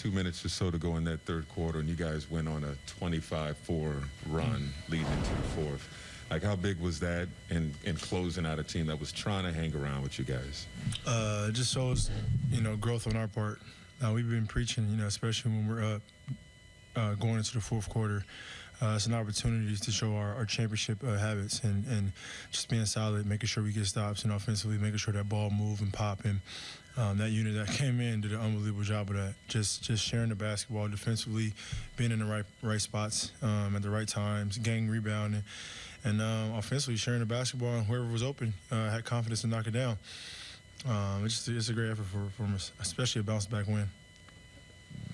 two minutes or so to go in that third quarter, and you guys went on a 25-4 run leading into the fourth. Like, how big was that in, in closing out a team that was trying to hang around with you guys? Uh, it just shows, you know, growth on our part. Uh, we've been preaching, you know, especially when we're up, uh, going into the fourth quarter. Uh, it's an opportunity to show our, our championship uh, habits and, and just being solid, making sure we get stops and offensively making sure that ball move and pop. And um, that unit that came in did an unbelievable job of that. Just just sharing the basketball defensively, being in the right right spots um, at the right times, gang rebounding, and um, offensively sharing the basketball and whoever was open uh, had confidence to knock it down. Um, it's, just, it's a great effort for, for us, especially a bounce back win.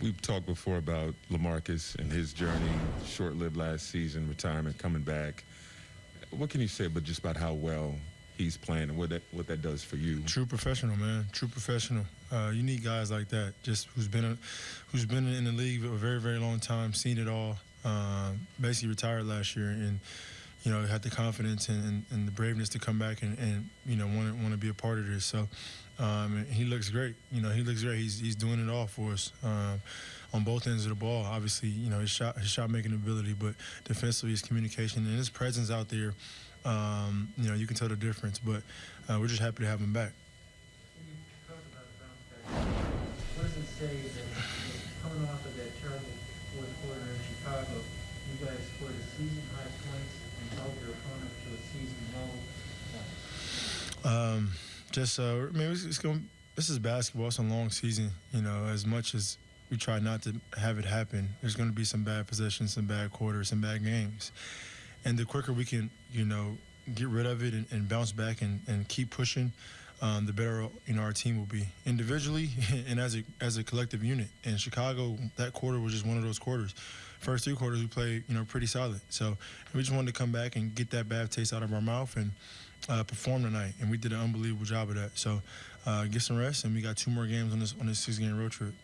We've talked before about LaMarcus and his journey, short-lived last season, retirement, coming back. What can you say but just about how well he's playing and what that what that does for you? True professional, man. True professional. Uh, you need guys like that, just who's been a, who's been in the league a very very long time, seen it all. Uh, basically retired last year and you know had the confidence and, and, and the braveness to come back and, and you know want to want to be a part of this. So um, he looks great. You know, he looks great. He's he's doing it all for us um, on both ends of the ball. Obviously, you know his shot his shot making ability, but defensively his communication and his presence out there. Um, you know, you can tell the difference. But uh, we're just happy to have him back. What does it say that coming off of that fourth quarter in Chicago, you guys scored a season high points and held your opponent to a season low? Um, just uh, I mean, it's, it's going. This is basketball. It's a long season. You know, as much as we try not to have it happen, there's going to be some bad possessions, some bad quarters, some bad games. And the quicker we can, you know, get rid of it and, and bounce back and, and keep pushing, um, the better you know our team will be individually and as a as a collective unit. In Chicago, that quarter was just one of those quarters. First three quarters we played, you know, pretty solid. So we just wanted to come back and get that bad taste out of our mouth and uh, perform tonight, and we did an unbelievable job of that. So uh, get some rest, and we got two more games on this on this six game road trip.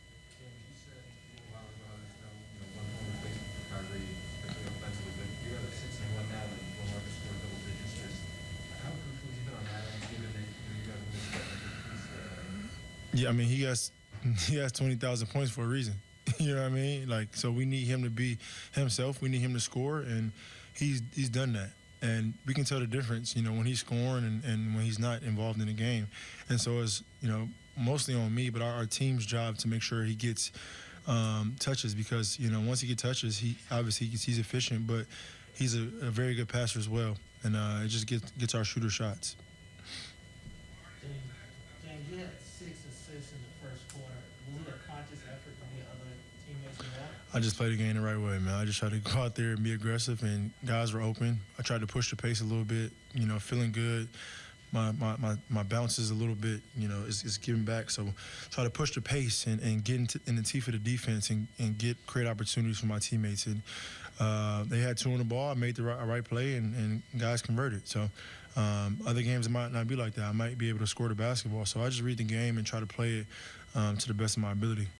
Yeah, I mean he has he has twenty thousand points for a reason. you know what I mean? Like so we need him to be himself. We need him to score, and he's he's done that. And we can tell the difference, you know, when he's scoring and, and when he's not involved in the game. And so it's, you know, mostly on me, but our, our team's job to make sure he gets um, touches because, you know, once he gets touches, he obviously he's, efficient, but he's a, a very good passer as well. And uh, it just gets, gets our shooter shots. James, James, you had six assists in the first quarter. Was it a conscious effort from the other teammates? I just played the game the right way, man. I just tried to go out there and be aggressive, and guys were open. I tried to push the pace a little bit, you know, feeling good. My my, my, my bounces a little bit, you know, it's, is giving back. So try to push the pace and, and get into, in the teeth of the defense and, and get create opportunities for my teammates. And uh, they had two on the ball. I made the right, right play, and, and guys converted. So um, other games might not be like that. I might be able to score the basketball. So I just read the game and try to play it um, to the best of my ability.